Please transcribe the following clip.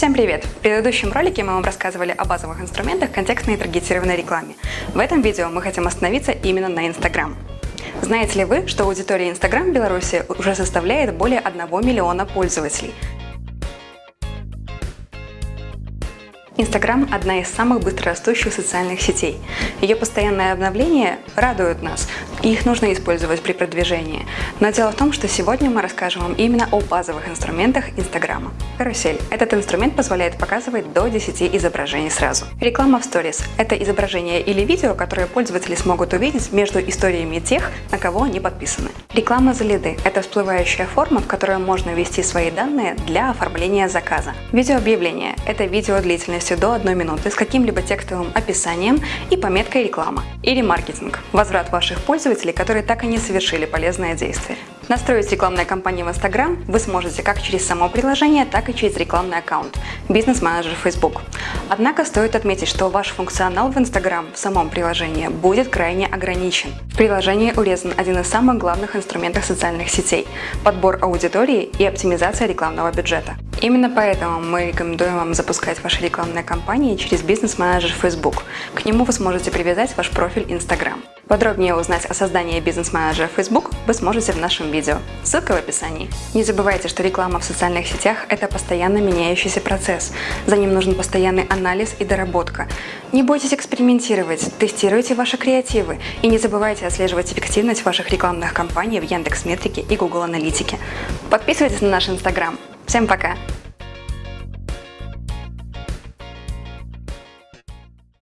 Всем привет! В предыдущем ролике мы вам рассказывали о базовых инструментах контекстной и таргетированной рекламе. В этом видео мы хотим остановиться именно на Instagram. Знаете ли вы, что аудитория Instagram в Беларуси уже составляет более 1 миллиона пользователей? Инстаграм – одна из самых быстрорастущих социальных сетей. Ее постоянное обновление радует нас, и их нужно использовать при продвижении. Но дело в том, что сегодня мы расскажем вам именно о базовых инструментах Инстаграма. Карусель – этот инструмент позволяет показывать до 10 изображений сразу. Реклама в Stories – это изображение или видео, которое пользователи смогут увидеть между историями тех, на кого они подписаны. Реклама за лиды – это всплывающая форма, в которой можно ввести свои данные для оформления заказа. Видеообъявление – это видео длительностью до 1 минуты с каким-либо текстовым описанием и пометкой «Реклама» или «Маркетинг» – возврат ваших пользователей, которые так и не совершили полезное действие. Настроить рекламные кампании в Instagram вы сможете как через само приложение, так и через рекламный аккаунт – бизнес-менеджер Facebook. Однако стоит отметить, что ваш функционал в Instagram в самом приложении будет крайне ограничен. В приложении урезан один из самых главных инструментов социальных сетей – подбор аудитории и оптимизация рекламного бюджета. Именно поэтому мы рекомендуем вам запускать ваши рекламные кампании через бизнес-менеджер Facebook. К нему вы сможете привязать ваш профиль Instagram. Подробнее узнать о создании бизнес-менеджера Facebook вы сможете в нашем видео. Ссылка в описании. Не забывайте, что реклама в социальных сетях – это постоянно меняющийся процесс. За ним нужен постоянный анализ и доработка. Не бойтесь экспериментировать, тестируйте ваши креативы и не забывайте отслеживать эффективность ваших рекламных кампаний в Яндекс.Метрике и Google Аналитике. Подписывайтесь на наш Инстаграм. Всем пока!